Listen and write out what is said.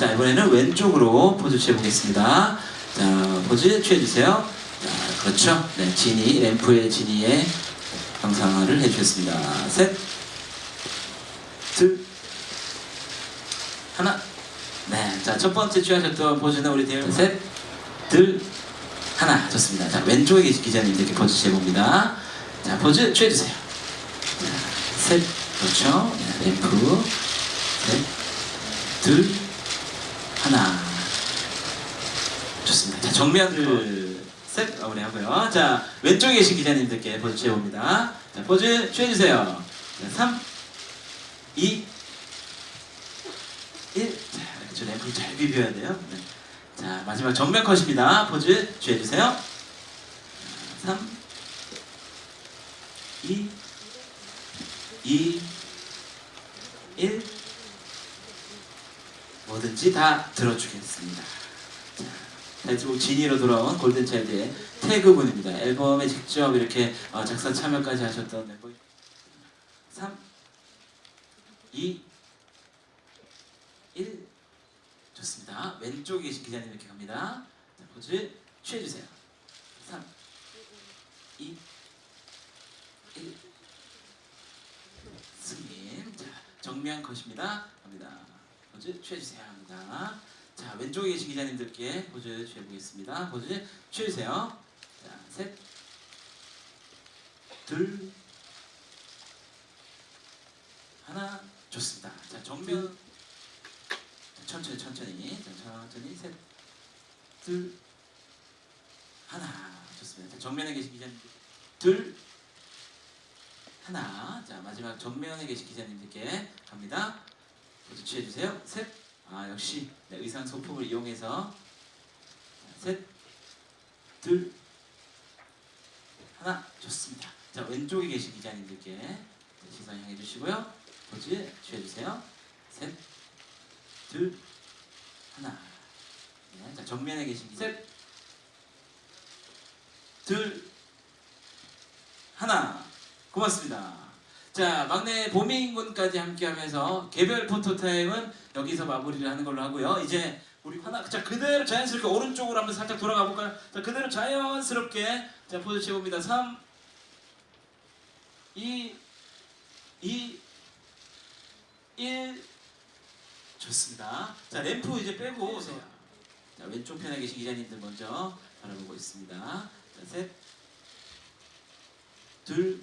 자, 이번에는 왼쪽으로 포즈 취해보겠습니다. 자, 포즈 취해주세요. 자, 그렇죠. 네, 지니, 램프의 지니의 형상화를 해주셨습니다. 셋, 둘, 하나. 네, 자, 첫 번째 취하셨던 포즈는 우리 대열 셋, 둘, 하나. 좋습니다. 자, 왼쪽에 계신 기자님들께 포즈 취해봅니다. 자, 포즈 취해주세요. 자, 셋, 그렇죠. 네, 램프, 셋, 둘, 하나. 좋습니다. 자, 정면을 셋 마무리 하고요. 자, 왼쪽에 계신 기자님들께 포즈 취해봅니다. 자, 포즈 취해주세요. 자, 3, 2, 1. 자, 저 램프를 잘 비벼야 돼요. 네. 자, 마지막 정면 컷입니다. 포즈 취해주세요. 자, 3, 2, 2, 1. 뭐든지 다 들어주겠습니다. 자, 타이틀곡 지니로 돌아온 골든차일드의 태그분입니다. 앨범에 직접 이렇게 어, 작사 참여까지 하셨던 멤버 3, 2, 1 좋습니다. 왼쪽에 계신 기자님 이렇게 갑니다. 자, 포즈 취해주세요. 3, 2, 1 승인 자, 정면 컷입니다. 갑니다. 포즈 취해주세요. 합니다. 자, 왼쪽에 계신 기자님들께 포즈 취해보겠습니다. 포즈 취해주세요. 자, 셋, 둘, 하나, 좋습니다. 자, 정면 천천히 천천히 자, 천천히 셋, 둘, 하나, 좋습니다. 자, 정면에 계신 기자님들 둘, 하나. 자, 마지막 정면에 계신 기자님들께 갑니다. 모두 취해주세요. 셋. 아, 역시 네, 의상 소품을 이용해서 자, 셋, 둘, 하나. 좋습니다. 자, 왼쪽에 계신 기자님들께 네, 시선 향해 주시고요. 포즈 취해 주세요. 셋, 둘, 하나. 네, 자, 정면에 계신 기자 셋, 둘, 하나. 고맙습니다. 자, 막내 보민 군까지 함께하면서 개별 포토 타임은 여기서 마무리를 하는 걸로 하고요. 이제 우리 하나 자 그대로 자연스럽게 오른쪽으로 한번 살짝 돌아가 볼까요? 자 그대로 자연스럽게 자 포즈 취해봅니다. 3 2 2 1 좋습니다. 자 램프 이제 빼고 오세요. 자 왼쪽 편에 계신 기자님들 먼저 바라보고 있습니다. 자 셋, 둘,